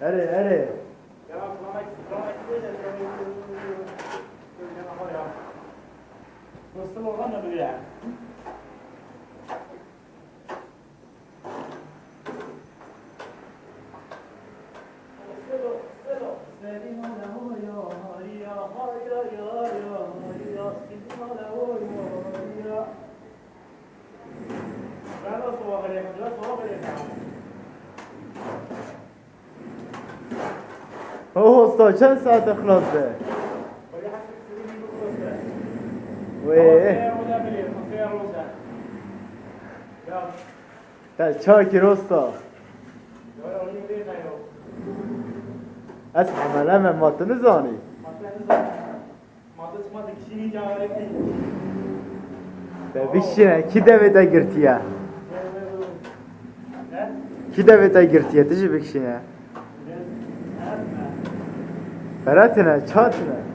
Allez, allez. Måste lova när du är Jag var svagare, jag var svagare. هو اسطى چند ساعت اخلاص ده ويه تا چاکی روستا از عمل همه ماته نزانی Bişine ki devete girtiye. Ki devete girtiye tici bişine. रचना छत्र